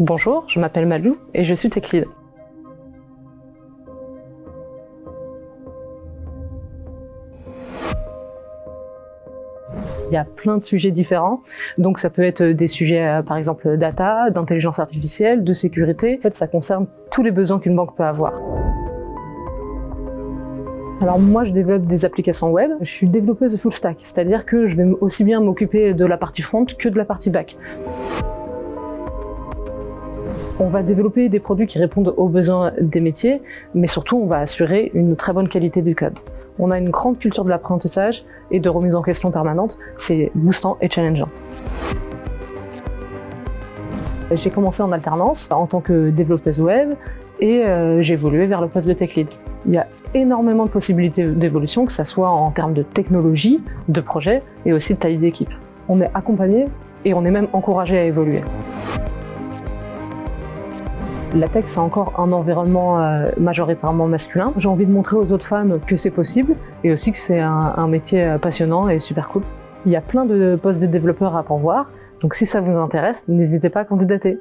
Bonjour, je m'appelle Malou et je suis Tech Lead. Il y a plein de sujets différents, donc ça peut être des sujets euh, par exemple data, d'intelligence artificielle, de sécurité. En fait, ça concerne tous les besoins qu'une banque peut avoir. Alors moi, je développe des applications web. Je suis développeuse full stack, c'est-à-dire que je vais aussi bien m'occuper de la partie front que de la partie back. On va développer des produits qui répondent aux besoins des métiers, mais surtout on va assurer une très bonne qualité du code. On a une grande culture de l'apprentissage et de remise en question permanente, c'est boostant et challengeant. J'ai commencé en alternance en tant que développeuse web et euh, j'ai évolué vers le poste de tech lead. Il y a énormément de possibilités d'évolution, que ce soit en termes de technologie, de projet et aussi de taille d'équipe. On est accompagné et on est même encouragé à évoluer. La tech, c'est encore un environnement euh, majoritairement masculin. J'ai envie de montrer aux autres femmes que c'est possible et aussi que c'est un, métier euh, passionnant et super cool. Il y a plein de postes de développeurs à pourvoir, donc si ça vous intéresse, n'hésitez pas à candidater.